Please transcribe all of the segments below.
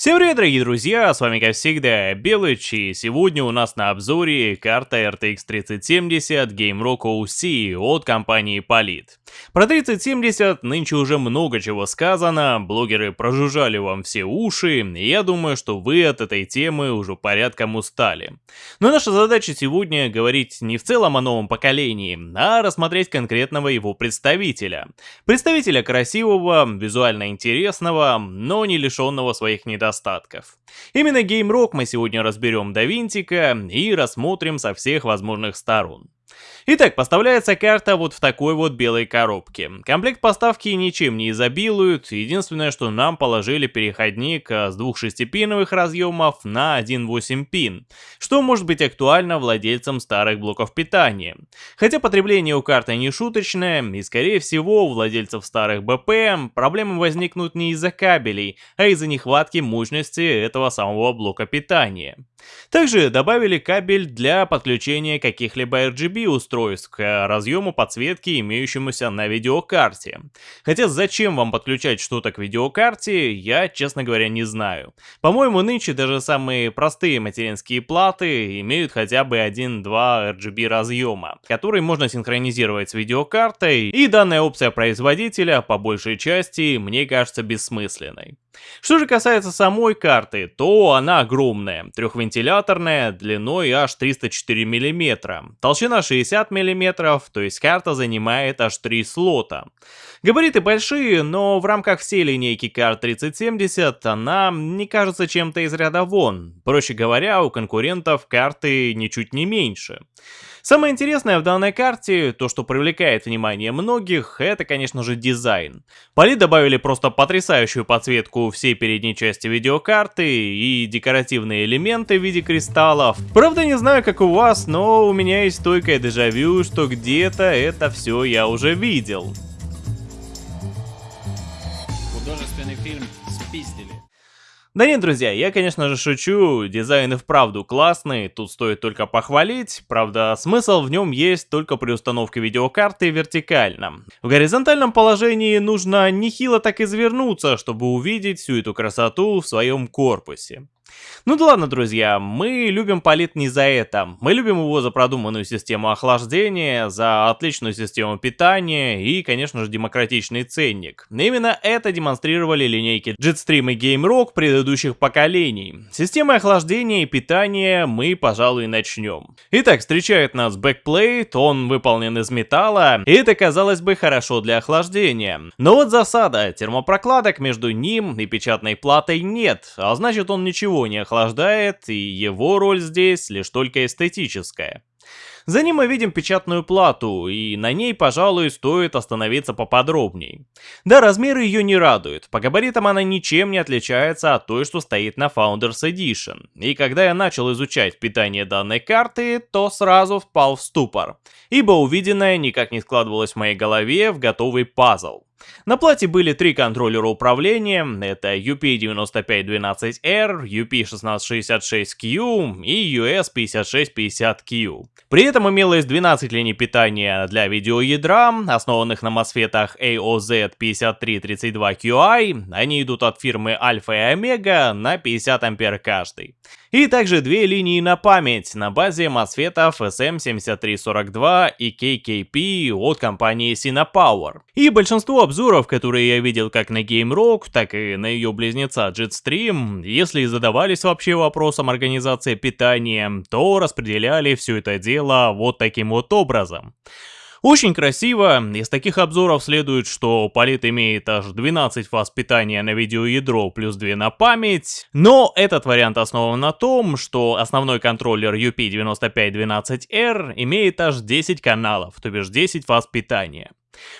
Всем привет, дорогие друзья, с вами как всегда Белыч, и сегодня у нас на обзоре карта RTX 3070 Game Rock OC от компании Polit. Про 3070 нынче уже много чего сказано, блогеры прожужжали вам все уши, и я думаю, что вы от этой темы уже порядком устали. Но наша задача сегодня говорить не в целом о новом поколении, а рассмотреть конкретного его представителя. Представителя красивого, визуально интересного, но не лишенного своих недостатков недостатков. Именно Rock мы сегодня разберем до винтика и рассмотрим со всех возможных сторон. Итак, поставляется карта вот в такой вот белой коробке. Комплект поставки ничем не изобилует, единственное, что нам положили переходник а, с двух шестипиновых разъемов на 1.8 пин, что может быть актуально владельцам старых блоков питания. Хотя потребление у карты не шуточное, и скорее всего у владельцев старых БП проблемы возникнут не из-за кабелей, а из-за нехватки мощности этого самого блока питания. Также добавили кабель для подключения каких-либо RGB устройств к разъему подсветки, имеющемуся на видеокарте. Хотя зачем вам подключать что-то к видеокарте, я, честно говоря, не знаю. По-моему, нынче даже самые простые материнские платы имеют хотя бы 1-2 RGB разъема, который можно синхронизировать с видеокартой, и данная опция производителя, по большей части, мне кажется бессмысленной. Что же касается самой карты, то она огромная, трехвентиляторная, длиной аж 304 мм, толщина 60 мм, то есть карта занимает аж 3 слота. Габариты большие, но в рамках всей линейки карт 3070 она не кажется чем-то из ряда вон. Проще говоря, у конкурентов карты ничуть не меньше. Самое интересное в данной карте, то что привлекает внимание многих, это конечно же дизайн. Поли добавили просто потрясающую подсветку всей передней части видеокарты и декоративные элементы в виде кристаллов. Правда не знаю как у вас, но у меня есть стойкое дежавю, что где-то это все я уже видел. Художественный фильм спиздили. Да нет, друзья, я конечно же шучу, дизайн и вправду классный, тут стоит только похвалить, правда смысл в нем есть только при установке видеокарты вертикально. В горизонтальном положении нужно нехило так извернуться, чтобы увидеть всю эту красоту в своем корпусе. Ну да ладно, друзья, мы любим Palit не за это. Мы любим его за продуманную систему охлаждения, за отличную систему питания и, конечно же, демократичный ценник. Именно это демонстрировали линейки Jetstream и GameRock предыдущих поколений. Системой охлаждения и питания мы, пожалуй, начнем. Итак, встречает нас backplate, он выполнен из металла, и это, казалось бы, хорошо для охлаждения. Но вот засада, термопрокладок между ним и печатной платой нет, а значит он ничего не охлаждает, и его роль здесь лишь только эстетическая. За ним мы видим печатную плату, и на ней, пожалуй, стоит остановиться поподробней. Да, размеры ее не радуют, по габаритам она ничем не отличается от той, что стоит на Founders Edition. И когда я начал изучать питание данной карты, то сразу впал в ступор, ибо увиденное никак не складывалось в моей голове в готовый пазл. На плате были три контроллера управления, это UP9512R, UP1666Q и US5650Q. При этом имелось 12 линий питания для видеоядра, основанных на мосфетах AOZ5332QI, они идут от фирмы Alpha и Omega на 50 ампер каждый. И также две линии на память на базе мосфетов SM7342 и KKP от компании Cinepower. И большинство обзоров, которые я видел как на GameRock, так и на ее близнеца Jetstream, если задавались вообще вопросом организации питания, то распределяли все это дело вот таким вот образом. Очень красиво, из таких обзоров следует, что палет имеет аж 12 фаз питания на видеоядро плюс 2 на память, но этот вариант основан на том, что основной контроллер UP9512R имеет аж 10 каналов, то бишь 10 фаз питания.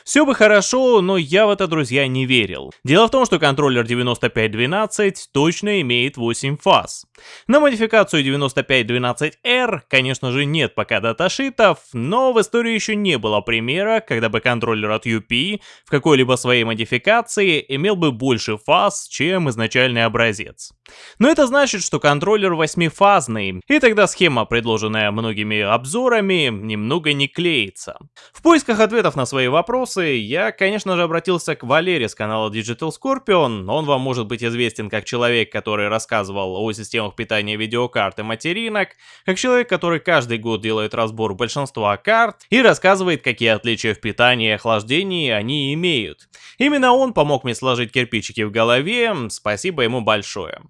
Все бы хорошо, но я в это, друзья, не верил. Дело в том, что контроллер 9512 точно имеет 8 фаз. На модификацию 9512R, конечно же, нет пока даташитов, но в истории еще не было примера, когда бы контроллер от UP в какой-либо своей модификации имел бы больше фаз, чем изначальный образец. Но это значит, что контроллер восьмифазный, и тогда схема, предложенная многими обзорами, немного не клеится. В поисках ответов на свои вопросы я, конечно же, обратился к Валере с канала Digital Scorpion. Он вам может быть известен как человек, который рассказывал о системах питания видеокарт и материнок, как человек, который каждый год делает разбор большинства карт и рассказывает, какие отличия в питании и охлаждении они имеют. Именно он помог мне сложить кирпичики в голове, спасибо ему большое.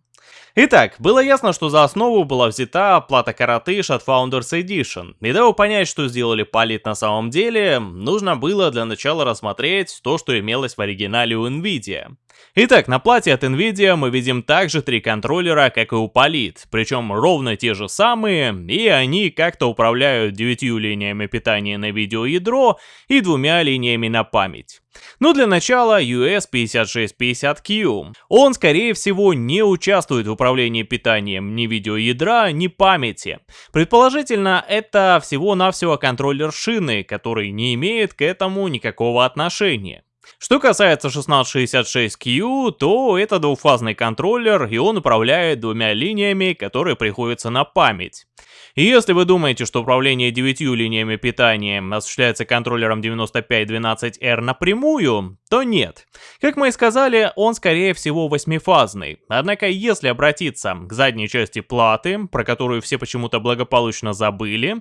Итак, было ясно, что за основу была взята плата Каратыш от Founders Edition. И дабы понять, что сделали Палит на самом деле, нужно было для начала рассмотреть то, что имелось в оригинале у Nvidia. Итак, на плате от Nvidia мы видим также три контроллера, как и у Polit, причем ровно те же самые, и они как-то управляют девятью линиями питания на видеоядро и двумя линиями на память. Но для начала US5650Q. Он, скорее всего, не участвует в управлении питанием ни видеоядра, ни памяти. Предположительно, это всего-навсего контроллер шины, который не имеет к этому никакого отношения. Что касается 1666Q, то это двухфазный контроллер, и он управляет двумя линиями, которые приходятся на память. И если вы думаете, что управление девятью линиями питания осуществляется контроллером 9512R напрямую, то нет. Как мы и сказали, он скорее всего восьмифазный. Однако, если обратиться к задней части платы, про которую все почему-то благополучно забыли,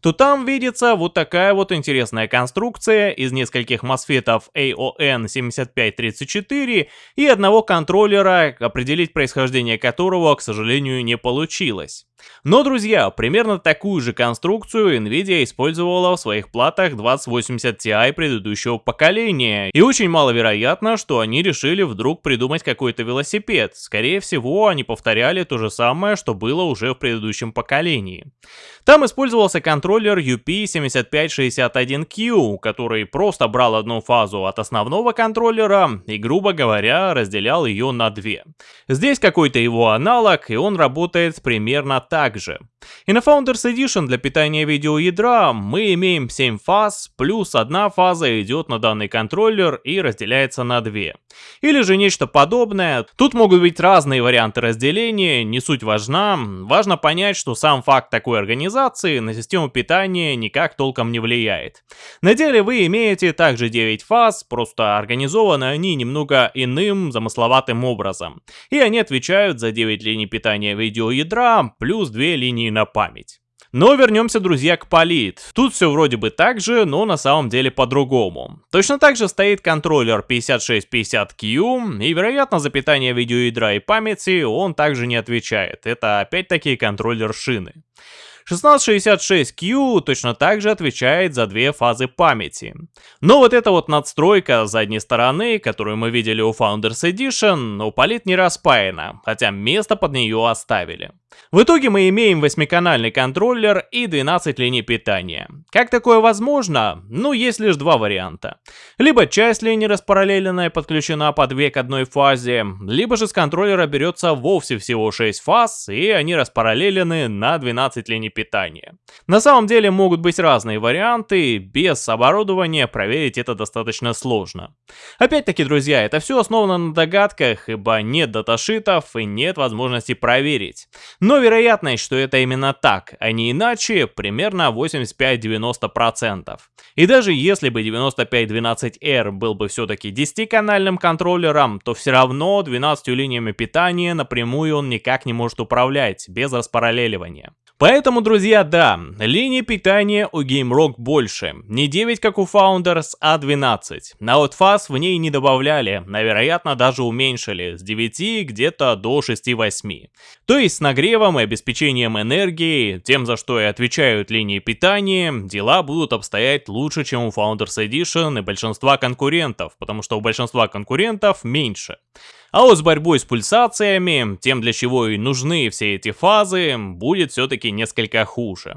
то там видится вот такая вот интересная конструкция из нескольких мосфетов AON7534 и одного контроллера, определить происхождение которого, к сожалению, не получилось. Но, друзья, примерно такую же конструкцию Nvidia использовала в своих платах 2080 Ti предыдущего поколения, и очень маловероятно, что они решили вдруг придумать какой-то велосипед. Скорее всего, они повторяли то же самое, что было уже в предыдущем поколении. Там использовался контроллер UP7561Q, который просто брал одну фазу от основного контроллера и, грубо говоря, разделял ее на две. Здесь какой-то его аналог, и он работает примерно так же. И на Founders Edition для питания видеоядра мы имеем 7 фаз, плюс одна фаза идет на данный контроллер и разделяется на две. Или же нечто подобное. Тут могут быть разные варианты разделения, не суть важна. Важно понять, что сам факт такой организации на систему питания никак толком не влияет. На деле вы имеете также 9 фаз, просто организованы они немного иным, замысловатым образом. И они отвечают за 9 линий питания видеоядра, плюс 2 линии на память. Но вернемся, друзья, к Polit. Тут все вроде бы так же, но на самом деле по-другому. Точно так же стоит контроллер 5650Q, и вероятно за питание видеоядра и памяти он также не отвечает. Это опять-таки контроллер шины. 1666Q точно так же отвечает за две фазы памяти. Но вот эта вот надстройка задней стороны, которую мы видели у Founders Edition, у Polit не распаяна, хотя место под нее оставили. В итоге мы имеем восьмиканальный контроллер и 12 линий питания. Как такое возможно? Ну, есть лишь два варианта. Либо часть линии распараллеленная подключена по две к одной фазе, либо же с контроллера берется вовсе всего 6 фаз, и они распараллелены на 12 линий питания. На самом деле могут быть разные варианты, без оборудования проверить это достаточно сложно. Опять-таки, друзья, это все основано на догадках, ибо нет даташитов и нет возможности проверить. Но вероятность, что это именно так, а не иначе, примерно 85-90%. И даже если бы 9512R был бы все-таки 10-канальным контроллером, то все равно 12 линиями питания напрямую он никак не может управлять, без распараллеливания. Поэтому, друзья, да, линии питания у GameRock больше. Не 9, как у Founders, а 12. На вот фаз в ней не добавляли, а вероятно даже уменьшили, с 9 где-то до 6-8. То есть с нагревом и обеспечением энергии, тем за что и отвечают линии питания, дела будут обстоять лучше, чем у Founders Edition и большинства конкурентов, потому что у большинства конкурентов меньше. А вот с борьбой с пульсациями, тем для чего и нужны все эти фазы, будет все-таки несколько хуже.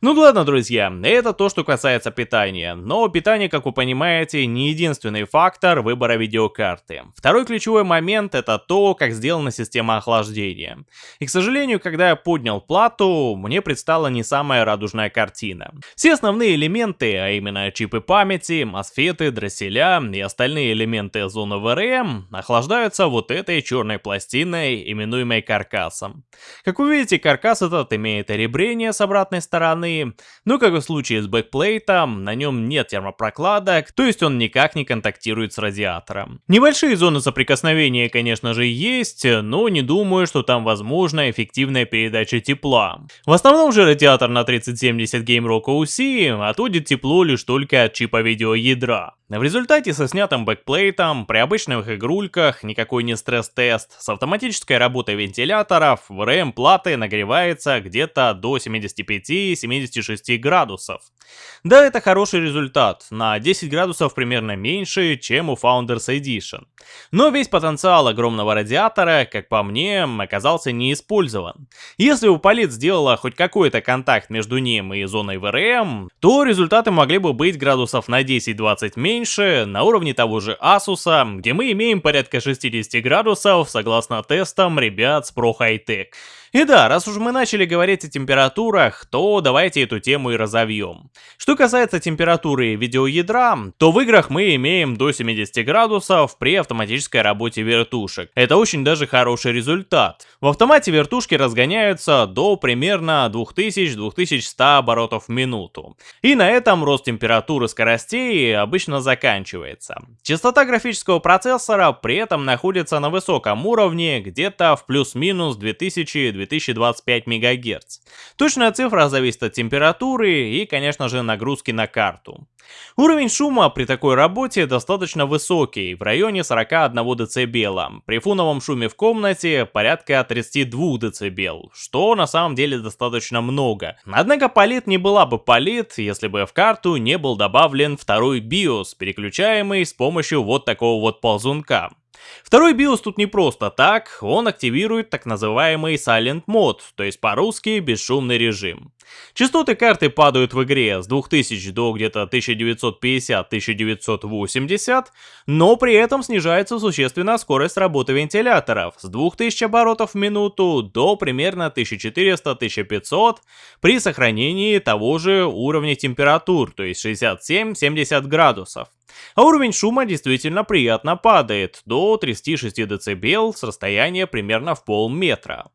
Ну ладно, друзья, это то, что касается питания. Но питание, как вы понимаете, не единственный фактор выбора видеокарты. Второй ключевой момент это то, как сделана система охлаждения. И, к сожалению, когда я поднял плату, мне предстала не самая радужная картина. Все основные элементы, а именно чипы памяти, мосфеты, дросселя и остальные элементы зоны VRM, охлаждаются вот этой черной пластиной, именуемой каркасом. Как вы видите, каркас этот имеет ребрение с обратной стороны, но как и в случае с бэкплейтом, на нем нет термопрокладок, то есть он никак не контактирует с радиатором. Небольшие зоны соприкосновения, конечно же, есть, но не думаю, что там возможна эффективная передача тепла. В основном же радиатор на 3070 GameRock OC отводит тепло лишь только от чипа видеоядра. В результате со снятым бэкплейтом, при обычных игрульках, никакой не стресс-тест, с автоматической работой вентиляторов, ВРМ платы нагревается где-то до 75-76 градусов. Да, это хороший результат, на 10 градусов примерно меньше, чем у Founders Edition. Но весь потенциал огромного радиатора, как по мне, оказался не использован. Если у палит сделала хоть какой-то контакт между ним и зоной ВРМ, то результаты могли бы быть градусов на 10-20 меньше, на уровне того же Asus, где мы имеем порядка 60 градусов, согласно тестам ребят с Pro High Tech. И да, раз уж мы начали говорить о температурах, то давайте эту тему и разовьем. Что касается температуры видеоядра, то в играх мы имеем до 70 градусов при автоматической работе вертушек. Это очень даже хороший результат. В автомате вертушки разгоняются до примерно 2000-2100 оборотов в минуту. И на этом рост температуры скоростей обычно заканчивается. Частота графического процессора при этом находится на высоком уровне, где-то в плюс-минус 2000 2025 МГц. Точная цифра зависит от температуры и, конечно же, нагрузки на карту. Уровень шума при такой работе достаточно высокий, в районе 41 дБ. При фоновом шуме в комнате порядка 32 дБ, что на самом деле достаточно много. Однако палит не была бы палит, если бы в карту не был добавлен второй BIOS, переключаемый с помощью вот такого вот ползунка. Второй BIOS тут не просто так, он активирует так называемый Silent Mode, то есть по-русски бесшумный режим. Частоты карты падают в игре с 2000 до где-то 1950-1980, но при этом снижается существенно скорость работы вентиляторов с 2000 оборотов в минуту до примерно 1400-1500 при сохранении того же уровня температур, то есть 67-70 градусов. А уровень шума действительно приятно падает, до 36 дБ с расстояния примерно в полметра.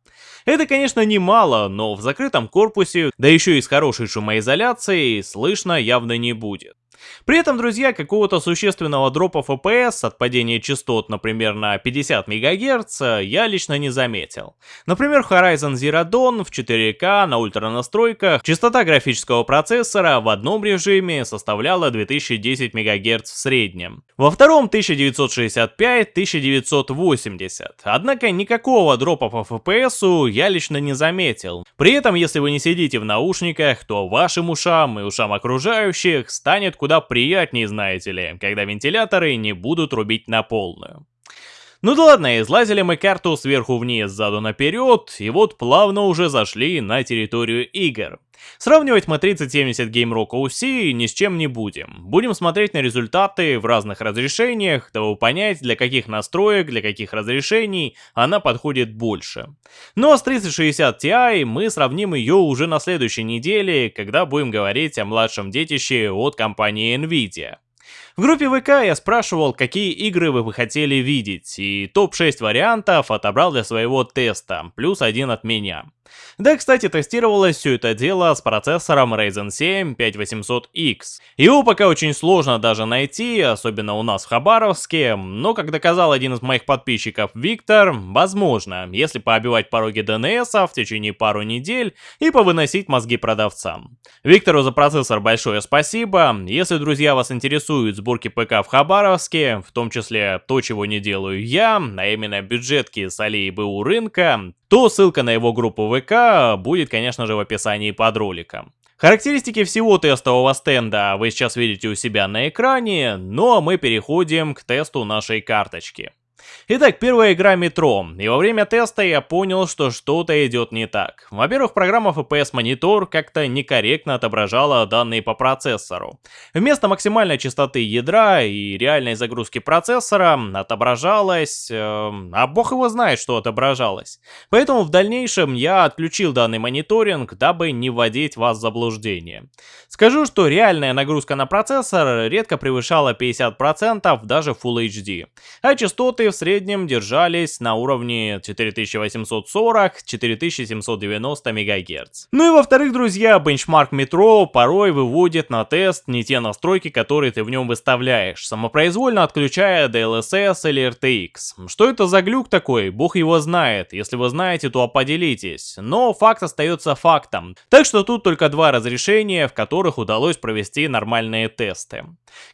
Это, конечно, немало, но в закрытом корпусе, да еще и с хорошей шумоизоляцией, слышно явно не будет. При этом, друзья, какого-то существенного дропа FPS от падения частот, например, на 50 МГц, я лично не заметил. Например, Horizon Zero Dawn в 4К на ультра настройках частота графического процессора в одном режиме составляла 2010 МГц в среднем. Во втором 1965-1980. Однако никакого дропа по FPS я лично не заметил. При этом, если вы не сидите в наушниках, то вашим ушам и ушам окружающих станет куда приятнее, знаете ли, когда вентиляторы не будут рубить на полную. Ну да ладно, излазили мы карту сверху вниз, заду наперед, и вот плавно уже зашли на территорию игр. Сравнивать мы 3070 Game Rock OC ни с чем не будем. Будем смотреть на результаты в разных разрешениях, дабы понять, для каких настроек, для каких разрешений она подходит больше. Ну а с 3060 Ti мы сравним ее уже на следующей неделе, когда будем говорить о младшем детище от компании Nvidia. В группе ВК я спрашивал, какие игры вы бы хотели видеть, и топ-6 вариантов отобрал для своего теста, плюс один от меня. Да, кстати, тестировалось все это дело с процессором Ryzen 7 5800X. Его пока очень сложно даже найти, особенно у нас в Хабаровске, но, как доказал один из моих подписчиков Виктор, возможно, если пообивать пороги DNS в течение пару недель и повыносить мозги продавцам. Виктору за процессор большое спасибо. Если, друзья, вас интересуют сборки ПК в Хабаровске, в том числе то, чего не делаю я, а именно бюджетки с Алии БУ рынка, то ссылка на его группу ВК будет, конечно же, в описании под роликом. Характеристики всего тестового стенда вы сейчас видите у себя на экране, ну а мы переходим к тесту нашей карточки. Итак, первая игра Метро, и во время теста я понял, что что-то идет не так. Во-первых, программа FPS Monitor как-то некорректно отображала данные по процессору. Вместо максимальной частоты ядра и реальной загрузки процессора отображалось... Э, а бог его знает, что отображалось. Поэтому в дальнейшем я отключил данный мониторинг, дабы не вводить вас в заблуждение. Скажу, что реальная нагрузка на процессор редко превышала 50% даже Full HD, а частоты в среднем держались на уровне 4840-4790 МГц. Ну и во-вторых, друзья, бенчмарк метро порой выводит на тест не те настройки, которые ты в нем выставляешь, самопроизвольно отключая DLSS или RTX. Что это за глюк такой? Бог его знает. Если вы знаете, то поделитесь. Но факт остается фактом. Так что тут только два разрешения, в которых удалось провести нормальные тесты.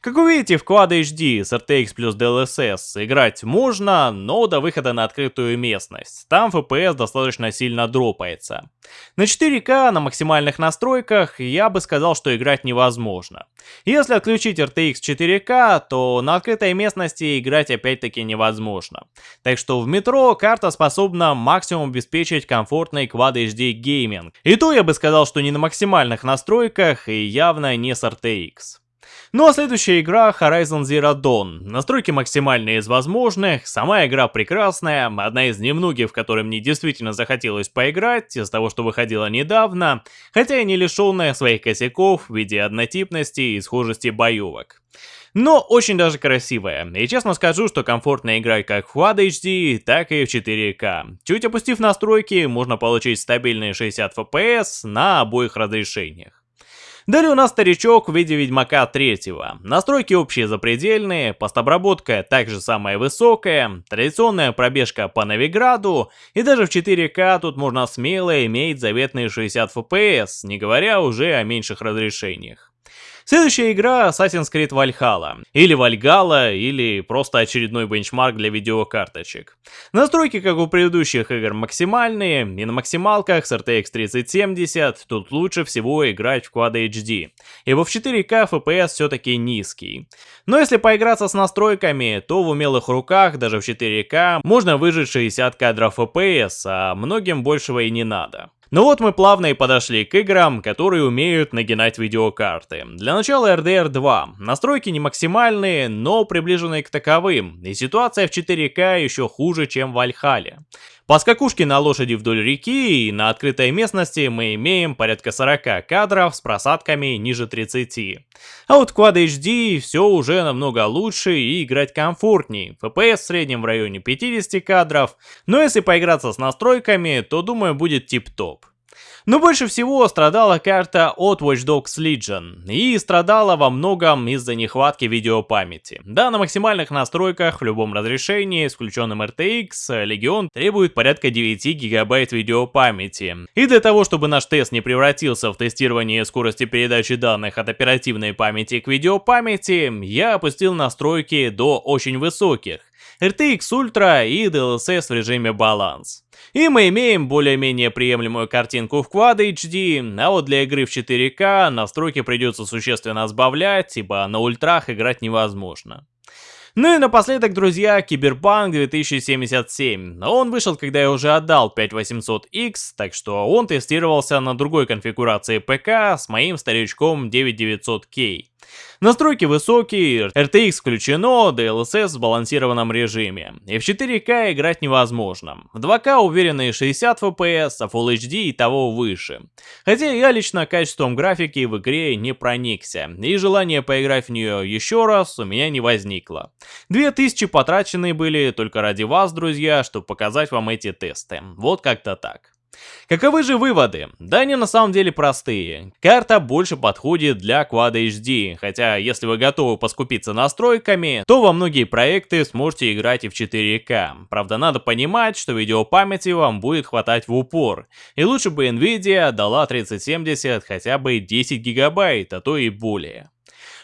Как вы видите, в Quad HD с RTX плюс DLSS играть можно, но до выхода на открытую местность. Там FPS достаточно сильно дропается. На 4К на максимальных настройках я бы сказал, что играть невозможно. Если отключить RTX 4К, то на открытой местности играть опять-таки невозможно. Так что в метро карта способна максимум обеспечить комфортный Quad HD гейминг. И то я бы сказал, что не на максимальных настройках и явно не с RTX. Ну а следующая игра Horizon Zero Dawn. Настройки максимальные из возможных, сама игра прекрасная, одна из немногих, в которой мне действительно захотелось поиграть, из того, что выходила недавно, хотя и не лишенная своих косяков в виде однотипности и схожести боевок. Но очень даже красивая. И честно скажу, что комфортно играть как в Quad HD, так и в 4К. Чуть опустив настройки, можно получить стабильные 60 FPS на обоих разрешениях. Далее у нас старичок в виде Ведьмака 3. Настройки общие запредельные, постобработка также самая высокая, традиционная пробежка по Новиграду, и даже в 4К тут можно смело иметь заветные 60 FPS, не говоря уже о меньших разрешениях. Следующая игра Assassin's Creed Valhalla. Или Valhalla, или просто очередной бенчмарк для видеокарточек. Настройки, как у предыдущих игр, максимальные, и на максималках с RTX 3070 тут лучше всего играть в Quad HD, ибо в 4К FPS все-таки низкий. Но если поиграться с настройками, то в умелых руках, даже в 4К, можно выжить 60 кадров FPS, а многим большего и не надо. Ну вот мы плавно и подошли к играм, которые умеют нагинать видеокарты. Для начала RDR 2. Настройки не максимальные, но приближенные к таковым, и ситуация в 4К еще хуже, чем в Альхале. По скакушке на лошади вдоль реки и на открытой местности мы имеем порядка 40 кадров с просадками ниже 30. А вот Quad HD все уже намного лучше и играть комфортней. FPS в среднем в районе 50 кадров, но если поиграться с настройками, то думаю будет тип-топ. Но больше всего страдала карта от Watch Dogs Legion, и страдала во многом из-за нехватки видеопамяти. Да, на максимальных настройках в любом разрешении, с включенным RTX, Legion требует порядка 9 гигабайт видеопамяти. И для того, чтобы наш тест не превратился в тестирование скорости передачи данных от оперативной памяти к видеопамяти, я опустил настройки до очень высоких. RTX Ultra и DLSS в режиме баланс. И мы имеем более-менее приемлемую картинку в Quad HD, а вот для игры в 4К настройки придется существенно сбавлять, ибо на ультрах играть невозможно. Ну и напоследок, друзья, Киберпанк 2077. Он вышел, когда я уже отдал 5800X, так что он тестировался на другой конфигурации ПК с моим старичком 9900K. Настройки высокие, RTX включено, DLSS в сбалансированном режиме. И в 4К играть невозможно. В 2К уверенные 60 FPS, а Full HD и того выше. Хотя я лично качеством графики в игре не проникся, и желание поиграть в нее еще раз у меня не возникло. 2000 потраченные были только ради вас, друзья, чтобы показать вам эти тесты. Вот как-то так. Каковы же выводы? Да они на самом деле простые. Карта больше подходит для Quad HD, хотя если вы готовы поскупиться настройками, то во многие проекты сможете играть и в 4К. Правда, надо понимать, что видеопамяти вам будет хватать в упор. И лучше бы Nvidia дала 3070 хотя бы 10 гигабайт, а то и более.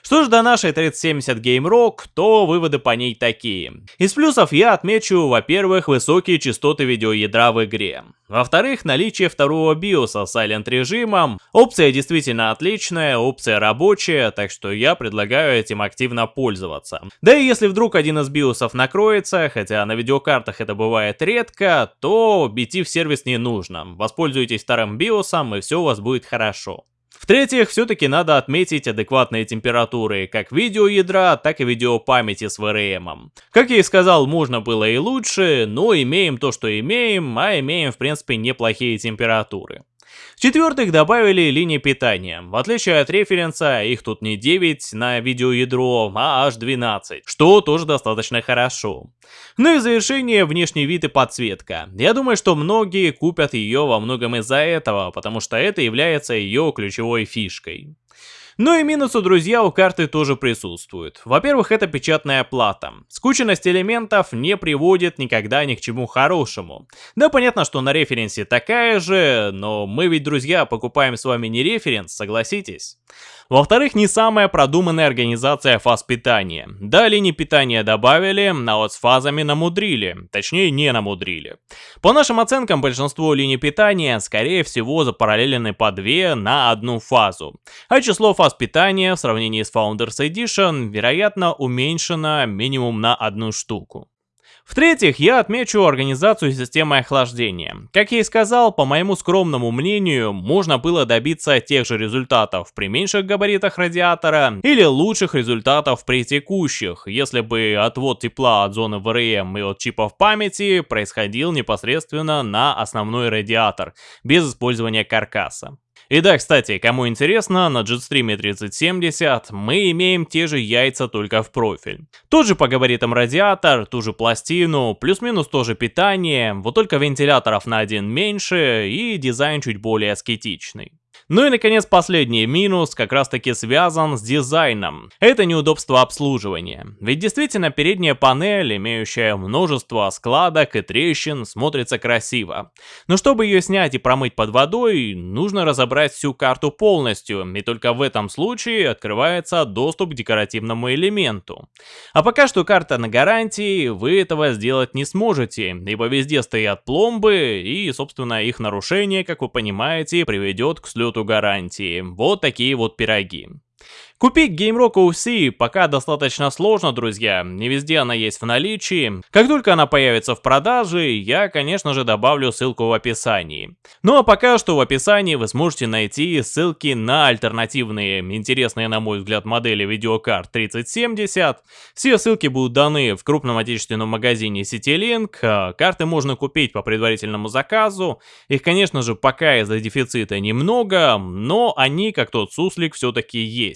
Что ж до нашей 3070 Game Rock, то выводы по ней такие. Из плюсов я отмечу, во-первых, высокие частоты видеоядра в игре. Во-вторых, наличие второго биоса с Silent режимом. Опция действительно отличная, опция рабочая, так что я предлагаю этим активно пользоваться. Да и если вдруг один из биосов накроется, хотя на видеокартах это бывает редко, то идти в сервис не нужно. Воспользуйтесь вторым биосом и все у вас будет хорошо. В-третьих, все-таки надо отметить адекватные температуры как видеоядра, так и видеопамяти с VRM. Как я и сказал, можно было и лучше, но имеем то, что имеем, а имеем в принципе неплохие температуры. В-четвертых, добавили линии питания. В отличие от референса, их тут не 9 на видеоядро, а аж 12, что тоже достаточно хорошо. Ну и в завершение внешний вид и подсветка. Я думаю, что многие купят ее во многом из-за этого, потому что это является ее ключевой фишкой. Но и минусы, друзья, у карты тоже присутствуют. Во-первых, это печатная плата. Скученность элементов не приводит никогда ни к чему хорошему. Да, понятно, что на референсе такая же, но мы ведь, друзья, покупаем с вами не референс, согласитесь? Во-вторых, не самая продуманная организация фаз питания. Да, линии питания добавили, а вот с фазами намудрили. Точнее, не намудрили. По нашим оценкам, большинство линий питания, скорее всего, запараллелены по две на одну фазу. А число фаз питания в сравнении с Founders Edition, вероятно, уменьшено минимум на одну штуку. В-третьих, я отмечу организацию системы охлаждения. Как я и сказал, по моему скромному мнению, можно было добиться тех же результатов при меньших габаритах радиатора или лучших результатов при текущих, если бы отвод тепла от зоны ВРМ и от чипов памяти происходил непосредственно на основной радиатор, без использования каркаса. И да, кстати, кому интересно, на Jetstream 3070 мы имеем те же яйца, только в профиль. Тот же по габаритам радиатор, ту же пластину, плюс-минус тоже питание, вот только вентиляторов на один меньше и дизайн чуть более аскетичный. Ну и наконец последний минус как раз таки связан с дизайном. Это неудобство обслуживания. Ведь действительно передняя панель, имеющая множество складок и трещин, смотрится красиво. Но чтобы ее снять и промыть под водой, нужно разобрать всю карту полностью, и только в этом случае открывается доступ к декоративному элементу. А пока что карта на гарантии, вы этого сделать не сможете, ибо везде стоят пломбы, и собственно их нарушение, как вы понимаете, приведет к слету гарантии. Вот такие вот пироги. Купить GameRock OC пока достаточно сложно, друзья, не везде она есть в наличии. Как только она появится в продаже, я, конечно же, добавлю ссылку в описании. Ну а пока что в описании вы сможете найти ссылки на альтернативные, интересные, на мой взгляд, модели видеокарт 3070. Все ссылки будут даны в крупном отечественном магазине CityLink. А карты можно купить по предварительному заказу. Их, конечно же, пока из-за дефицита немного, но они, как тот суслик, все-таки есть.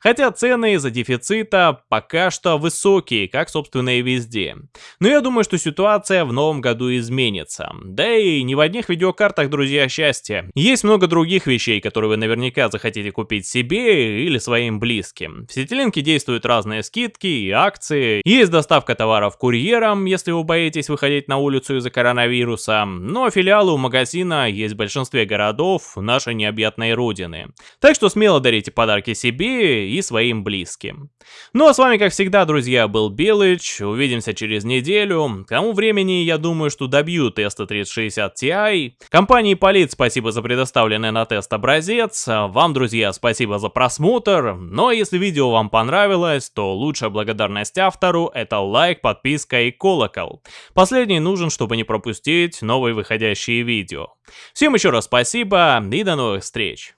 Хотя цены из-за дефицита пока что высокие, как собственно и везде. Но я думаю, что ситуация в новом году изменится. Да и не в одних видеокартах, друзья, счастье. Есть много других вещей, которые вы наверняка захотите купить себе или своим близким. В Сетилинке действуют разные скидки и акции. Есть доставка товаров курьером, если вы боитесь выходить на улицу из-за коронавируса. Но филиалы у магазина есть в большинстве городов нашей необъятной родины. Так что смело дарите подарки себе и своим близким. Ну а с вами, как всегда, друзья, был Белыч. Увидимся через неделю. К тому времени, я думаю, что добью теста 3060 Ti. Компании Полит спасибо за предоставленный на тест образец. Вам, друзья, спасибо за просмотр. Но если видео вам понравилось, то лучшая благодарность автору это лайк, подписка и колокол. Последний нужен, чтобы не пропустить новые выходящие видео. Всем еще раз спасибо и до новых встреч.